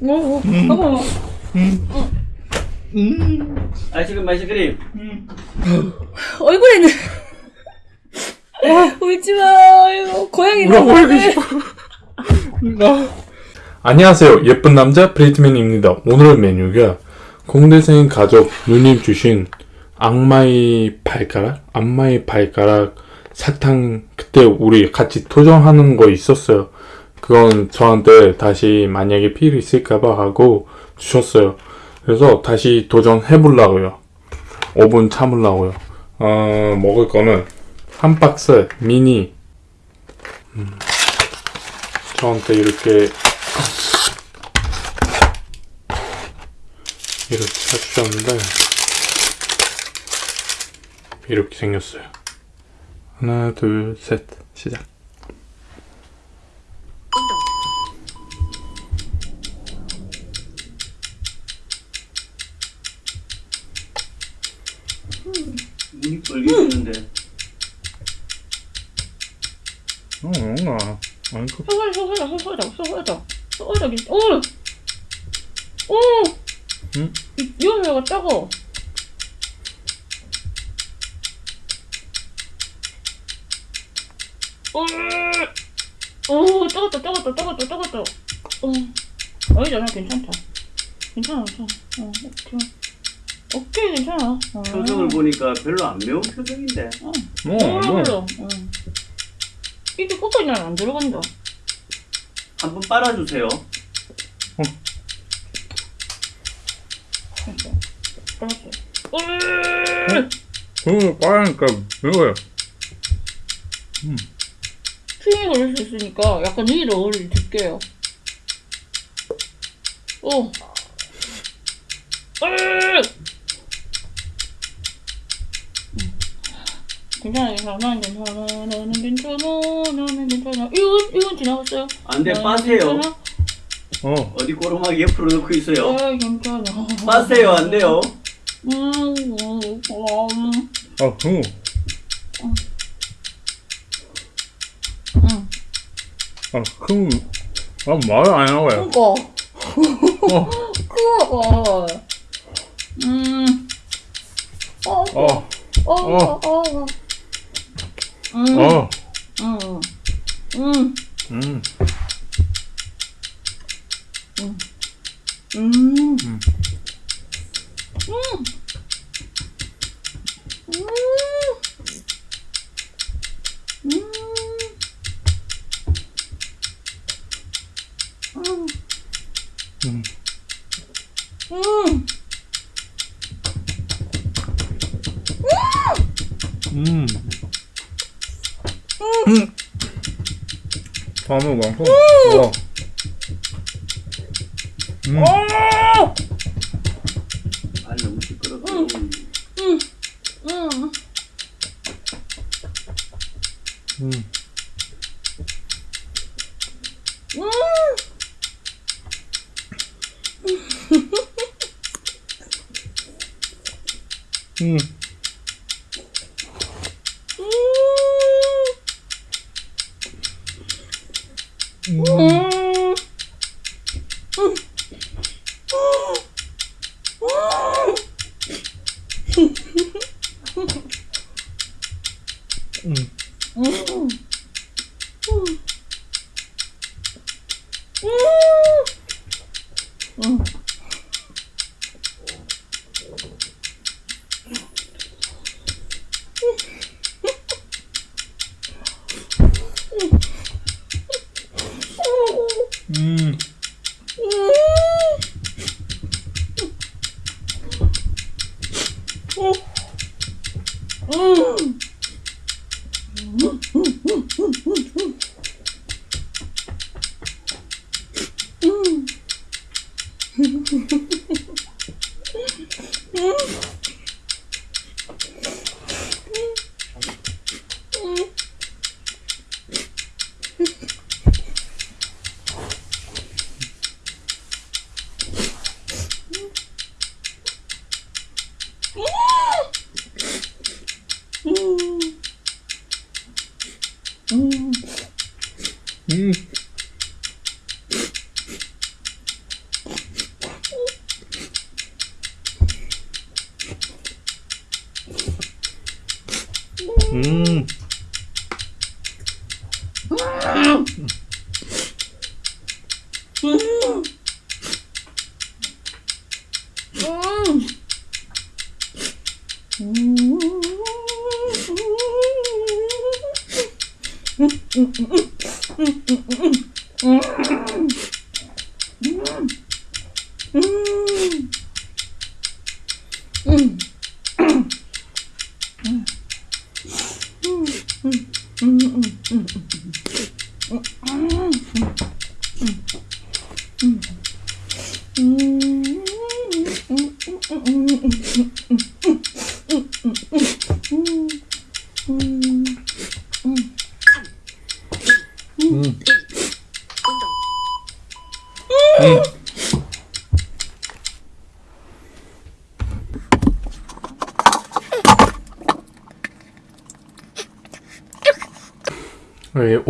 오, 오, 어머. 아이스크림 아이스크림 얼굴에는. 울지 마. 고양이 나오네. 안녕하세요. 예쁜 남자 브레이트맨입니다. 오늘 메뉴가 공대생 가족 누님 주신 악마의 발가락? 악마의 발가락 사탕 그때 우리 같이 도전하는 거 있었어요. 그건 저한테 다시 만약에 필요 있을까봐 하고 주셨어요. 그래서 다시 도전해 보려고요. 5분 참으려고요. 어, 먹을 거는 한 박스 미니 음, 저한테 이렇게 이렇게 사주셨는데 이렇게 생겼어요. 하나, 둘, 셋, 시작. 눈이 빨개지는데 어, 뭔가 아니 그 소설, 소설다, 소설다, 소설다. 소설다, 오! 오! 응? 이- 이거 왜가 작어? 오, 오, 작았다, 작았다, 작았다, 작았다. 어, 아니잖아, 괜찮다. 괜찮아, 괜찮아. 어, 오케이. 오케이, 괜찮아. 어. 표정을 보니까 별로 안 매운 표정인데 뭐, 몰라, 뭐. 몰라. 어. 이게 끝까지 난안 들어간다. 한번 빨아주세요 됐어. 알았어. 오! 그거 빠르니까 매워요. 추위 걸릴 수 있으니까 약간 위로 올릴게요. 오. 으! 음. 괜찮아, 괜찮아, 나는 괜찮아, 나는 괜찮아, 나는 괜찮아. 이건, 이건 지나갔어요. 안돼 빠세요 괜찮아, 어, 어디 꼬르마기 옆으로 놓고 있어요 아, 괜찮아. 빠세요 안 돼요 음, 음, 음, 아, 그거. 음. 아, 그거. 아, 말을 안 나와요. 그거. 어, 그거. 음. 어, 어, 어, 어, 어. 음. 어. 음. 음. 음, 음. 음. 음. 밤을 많고. 와. 음. 오! 아 너무 시끄럽다. 음. 음. 음. 음. 음. 음. 음. 음. 음. 음. 왜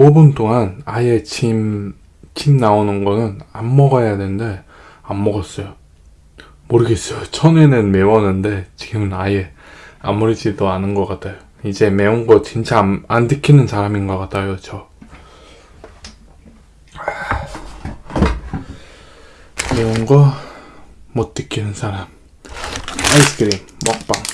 5분 동안 아예 침, 침 나오는 거는 안 먹어야 되는데 안 먹었어요. 모르겠어요. 처음에는 매웠는데 지금은 아예 아무렇지도 않은 것 같아요. 이제 매운 거 진짜 안, 안 느끼는 사람인 것 같아요. 저. 매운 거못 느끼는 사람. 아이스크림 먹방.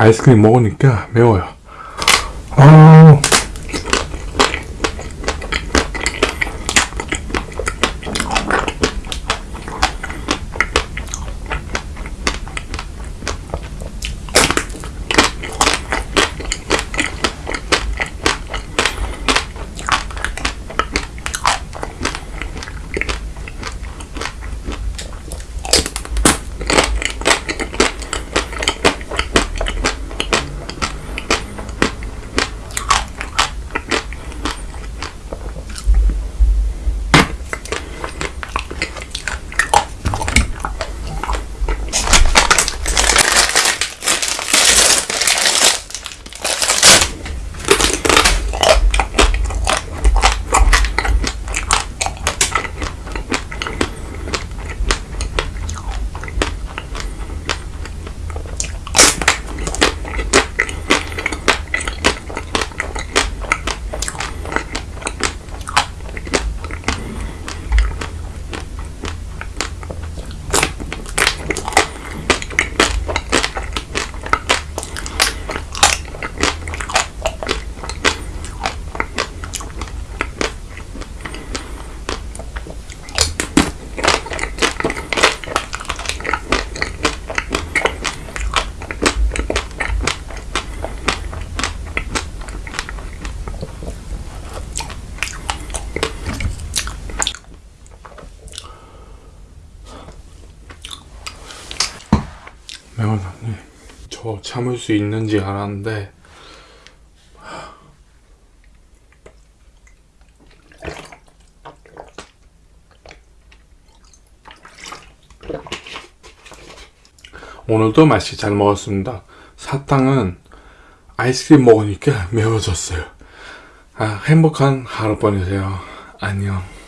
아이스크림 먹으니까 매워요. 아, 매워요. 네. 저 참을 수 있는지 알았는데 오늘도 맛있게 잘 먹었습니다. 사탕은 아이스크림 먹으니까 매워졌어요. 아, 행복한 하루 보내세요. 안녕.